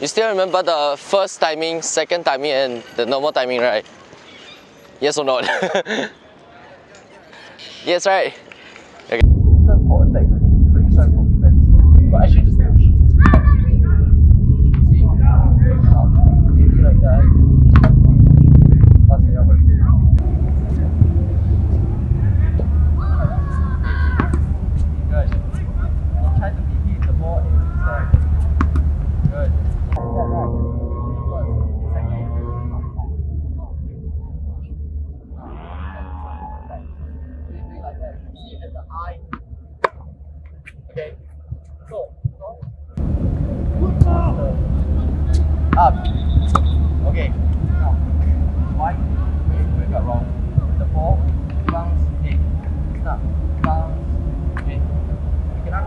You still remember the first timing, second timing, and the normal timing, right? Yes or not? yes, right? Okay. That. The eye. Okay. Go. Up. Ah. Okay. Now. One. Wait, we got wrong. The ball bounce. Okay. Stop. Bounce. Okay. You cannot.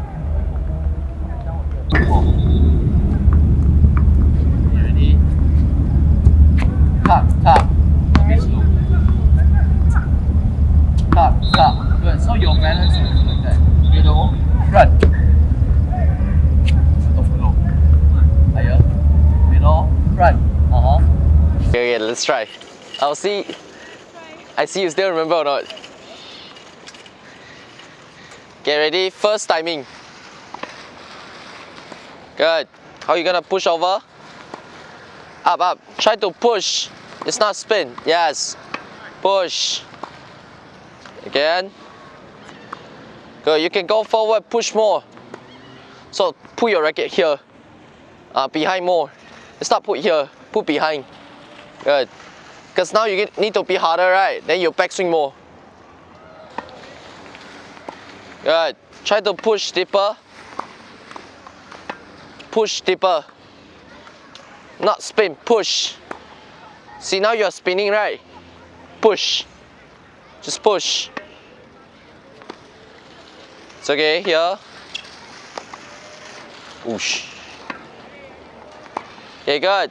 Down with the ball. You ready? Tap, tap. Okay, slow. Tap, tap. Good. So your balance is like that. Middle, front. Top, low. Higher. Middle, front. Uh-huh. Okay, okay, let's try. I'll see. I see you still remember or not. Get ready, first timing. Good. How you gonna push over? Up, up. Try to push. It's not spin. Yes. Push. Again. Good. You can go forward, push more. So put your racket here. Uh, behind more. It's not put here. Put behind. Good. Because now you need to be harder, right? Then you backswing more. Good. Try to push deeper. Push deeper. Not spin, push. See now you're spinning, right? Push. Just push. It's okay, here. Whoosh. Okay, good.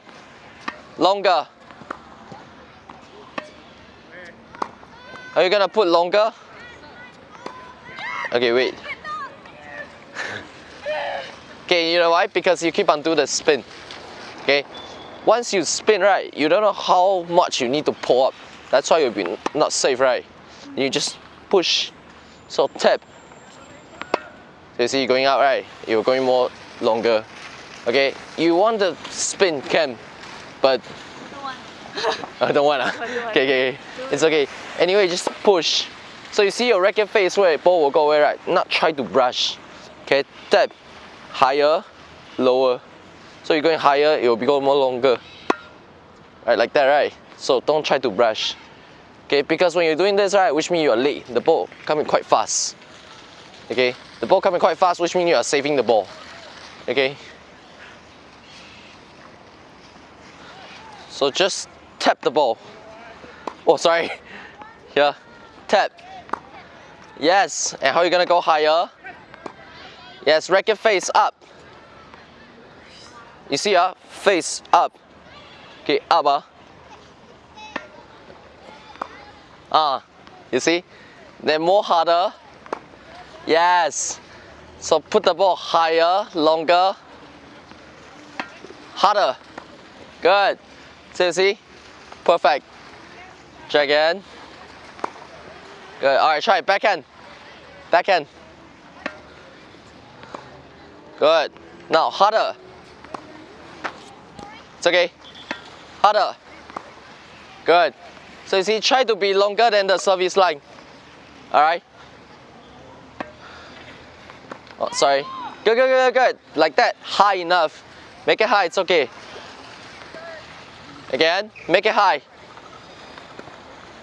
Longer. Are you gonna put longer? Okay, wait. okay, you know why? Because you keep on doing the spin. Okay? Once you spin, right, you don't know how much you need to pull up. That's why you'll be not safe, right? You just push. So tap. So you see you're going out, right? You're going more longer. Okay? You want the spin, can, but I don't want. ah. Okay, okay, okay. It's okay. Anyway, just push. So you see your racket face where ball will go away, right? Not try to brush. Okay, tap higher, lower. So you're going higher, it will become more longer. Right, like that, right? So don't try to brush. Okay, because when you're doing this, right, which means you're late. The ball coming quite fast. Okay, the ball coming quite fast, which means you are saving the ball. Okay. So just tap the ball. Oh, sorry. Here, tap. Yes, and how are you gonna go higher? Yes, racket face up. You see, ah, face up. Okay, up, ah. Ah, you see? Then more harder. Yes. So put the ball higher, longer, harder. Good. So you see? Perfect. Try again. Good. All right, try it. Backhand. Backhand. Good. Now harder. It's okay. Harder. Good. So you see, try to be longer than the service line. All right. Oh, sorry. Good, good, good, good. Like that. High enough. Make it high. It's okay. Again. Make it high.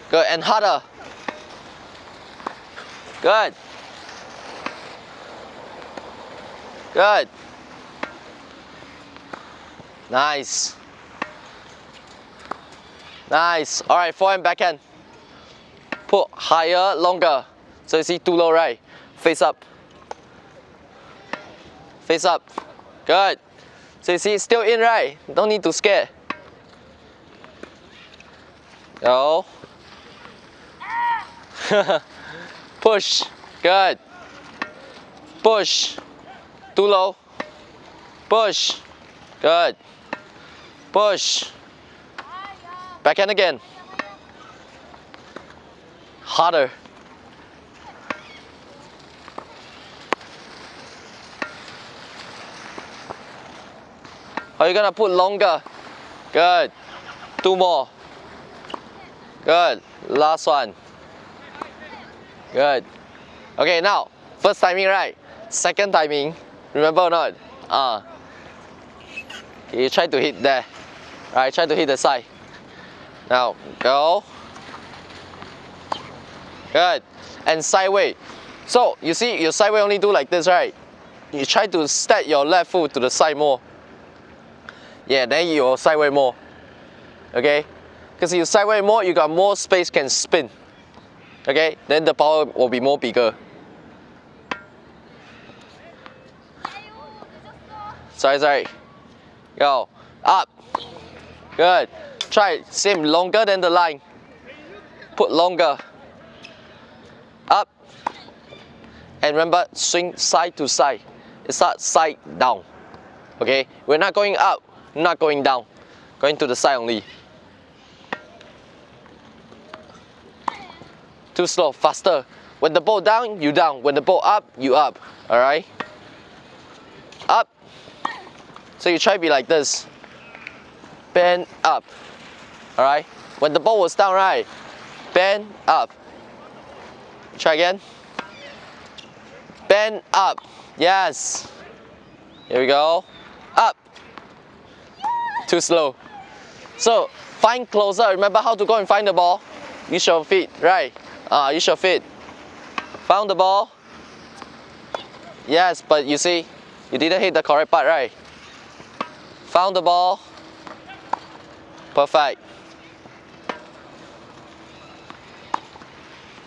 Good. And harder. Good. Good. Nice. Nice. All right, forehand, backhand. Put higher, longer. So you see too low, right? Face up. Face up. Good. So you see still in, right? Don't need to scare. Oh. Go. Push. Good. Push. Too low. Push. Good. Push. Backhand again. Harder. Are you gonna put longer? Good. Two more. Good. Last one. Good. Okay, now, first timing, right? Second timing. Remember or not? Uh, you try to hit there. Right, try to hit the side. Now, go. Good. And sideway. So, you see, your sideway only do like this, right? You try to step your left foot to the side more. Yeah, then you sideway more. Okay? Because you sideway more, you got more space can spin. Okay? Then the power will be more bigger. Sorry, sorry. Go. Up. Good. Try same longer than the line. Put longer. Up. And remember, swing side to side. It's not side down. Okay? We're not going up, not going down. Going to the side only. Too slow, faster. When the ball down, you down. When the ball up, you up. Alright? Up. So you try to be like this. Bend up. Alright? When the ball was down, right? Bend up. Try again. Bend up. Yes. Here we go. Up. Too slow. So, find closer. Remember how to go and find the ball? Use your feet, right? Ah, use your feet. Found the ball. Yes, but you see, you didn't hit the correct part, right? Found the ball. Perfect.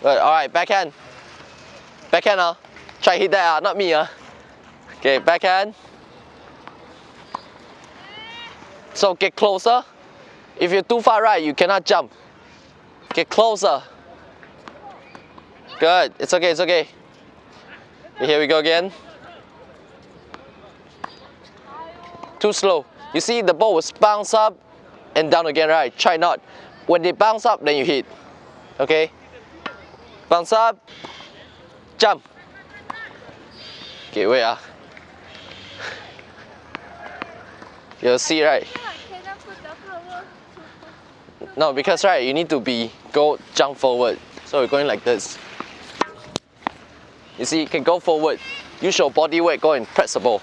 Good, alright, backhand. Backhand, uh. Try hit that, uh. not me. Uh. Okay, backhand. So get closer. If you're too far right, you cannot jump. Get closer. Good. It's okay, it's okay. Here we go again. Too slow. You see the ball was bounce up and down again, right? Try not. When they bounce up, then you hit. Okay? Bounce up. Jump. Okay, wait ah. You'll see, right? No, because right, you need to be go jump forward. So we're going like this. You see, you can go forward. Use your body weight, go and press the ball.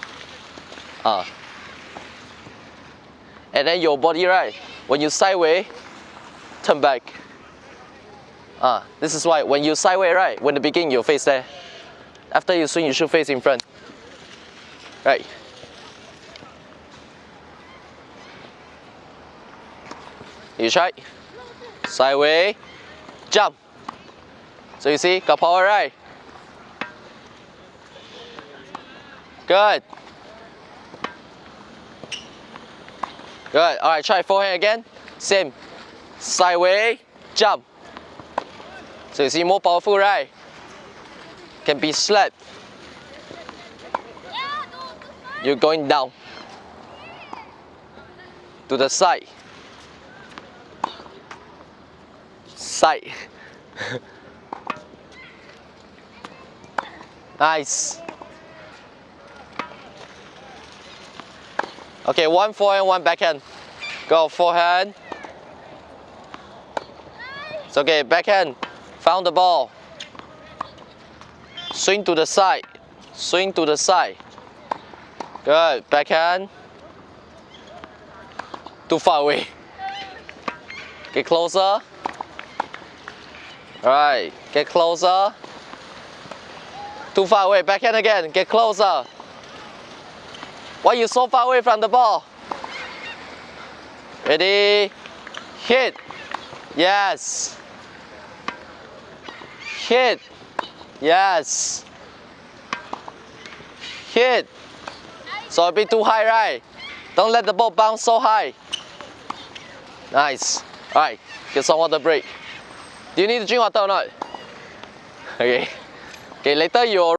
Ah. And then your body, right, when you sideways, turn back. Ah, this is why when you sideways, right, when the beginning you face there. After you swing, you should face in front. Right. You try. Sideways, jump. So you see, got power, right? Good. Good. All right, try forehand again. Same. Sideways, jump. So you see more powerful, right? Can be slapped. You're going down. To the side. Side. nice. Okay, one forehand, one backhand. Go forehand. It's okay, backhand. Found the ball. Swing to the side. Swing to the side. Good, backhand. Too far away. Get closer. Alright, get closer. Too far away, backhand again, get closer. Why you so far away from the ball? Ready? Hit. Yes. Hit. Yes. Hit. So a bit too high, right? Don't let the ball bounce so high. Nice. Alright, get some water break. Do you need to drink water or not? Okay. Okay, later you'll